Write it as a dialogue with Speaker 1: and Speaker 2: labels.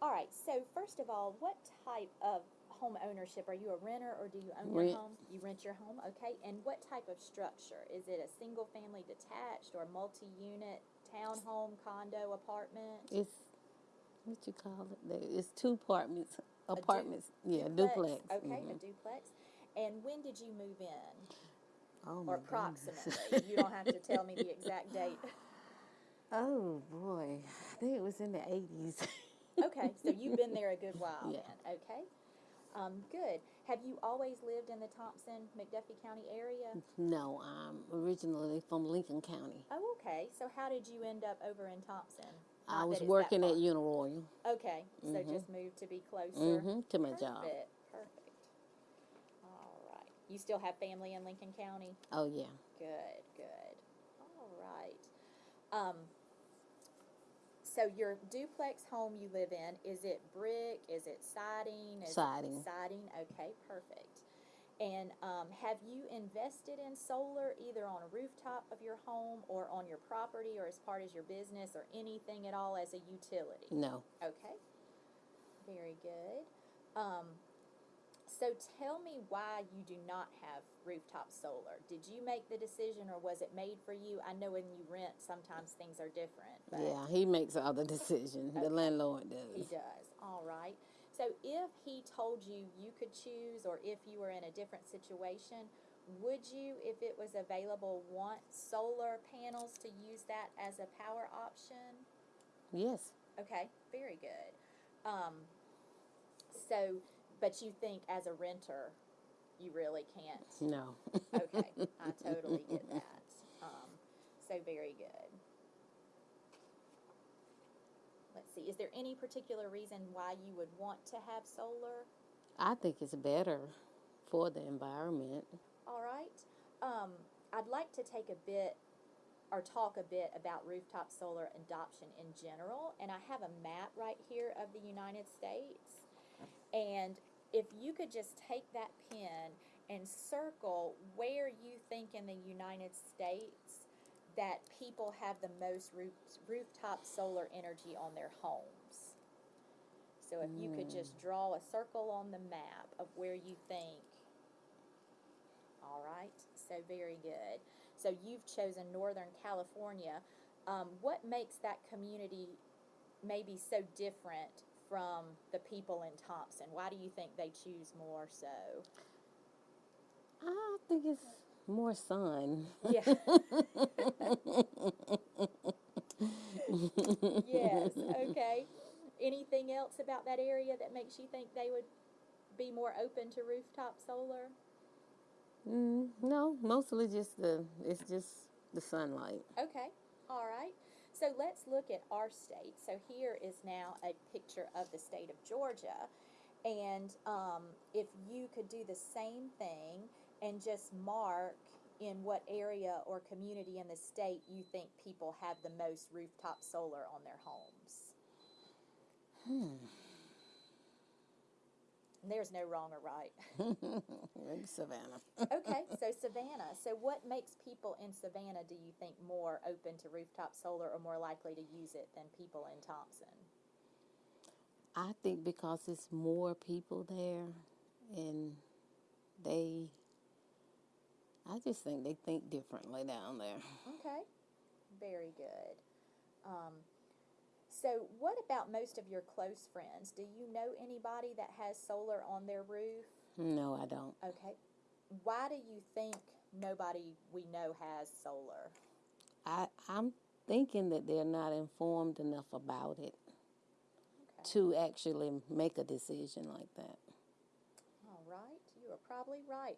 Speaker 1: All right, so first of all, what type of home ownership? Are you a renter or do you own
Speaker 2: Rent.
Speaker 1: your home? You rent your home, okay. And what type of structure? Is it a single family detached or multi-unit townhome, condo, apartment?
Speaker 2: It's what you call it? There- It's two apartments.
Speaker 1: du-
Speaker 2: Apartments. yeah, duplex.
Speaker 1: Okay, a
Speaker 2: Mhm.
Speaker 1: duplex. And when did you move in?
Speaker 2: Oh my
Speaker 1: Or
Speaker 2: goodness.
Speaker 1: approximately? you don't have to tell me the exact date.
Speaker 2: Oh boy, I think it was in the eighties.
Speaker 1: Okay, so you've been there a good while
Speaker 2: Yeah.
Speaker 1: then. Okay. Um, good. Have you always lived in the Thompson, McDuffie County area?
Speaker 2: no, I'm originally from Lincoln County.
Speaker 1: Oh, okay. So how did you end up over in Thompson?
Speaker 2: I was working at Uniroyal
Speaker 1: Okay, so just moved to be closer.
Speaker 2: Mhm, to my job.
Speaker 1: Perfect, perfect. All right. You still have family in Lincoln County?
Speaker 2: Oh yeah,
Speaker 1: Good, good. All right. Um, so your duplex home you live in, is it brick? Is it siding? Is it
Speaker 2: Siding.
Speaker 1: siding. Okay, perfect. And um, have you invested in solar either on a rooftop of your home or on your property or as part of your business or anything at all as a utility?
Speaker 2: no.
Speaker 1: Okay. Very good. Um, so tell me why you do not have rooftop solar. Did you make the decision or was it made for you? I know when you rent, sometimes things are different. But
Speaker 2: Yeah, he makes all the decisions. The landlord
Speaker 1: He
Speaker 2: does.
Speaker 1: does. All right. So if he told you you could choose or if you were in a different situation, would you, if it was available, want solar panels to use that as a power option?
Speaker 2: Yes.
Speaker 1: Okay, very good. Um, so, but you think as a renter, you really can't?
Speaker 2: No.
Speaker 1: Okay, I totally get that. Um, so very good. Let's see, is there any particular reason why you would want to have solar?
Speaker 2: I think it's better for the environment.
Speaker 1: All right. Um, I'd like to take a bit or talk a bit about rooftop solar adoption in general. And I have a map right here of the United States. And if you could just take that pen and circle where you think in the United States that people have the most roof, rooftop solar energy on their homes. So if you could just draw a circle on the map of where you think all right, so very good. So you've chosen Northern California. Um, what makes that community maybe so different from the people in Thompson? Why do you think they choose more so?
Speaker 2: I think it's more sun.
Speaker 1: Yeah. yes, okay. Anything else about that area that makes you think they would be more open to rooftop solar?
Speaker 2: Mm, no, mostly just the. It's just the sunlight.
Speaker 1: Okay, all right. So let's look at our state. So here is now a picture of the state of Georgia. And um, if you could do the same thing and just mark in what area or community in the state you think people have the most rooftop solar on their homes. Hmm. There's no wrong or right.
Speaker 2: Maybe Savannah.
Speaker 1: okay, so Savannah. So what makes people in Savannah, do you think, more open to rooftop solar or more likely to use it than people in Thompson?
Speaker 2: I think because it's more people there, and they. I just think they think differently down there.
Speaker 1: Okay, very good. So, what about most of your close friends? Do you know anybody that has solar on their roof?
Speaker 2: No, I don't.
Speaker 1: Okay, why do you think nobody we know has solar?
Speaker 2: I I'm thinking that they're not informed enough about it
Speaker 1: Okay.
Speaker 2: to actually make a decision like that.
Speaker 1: All right, you are probably right.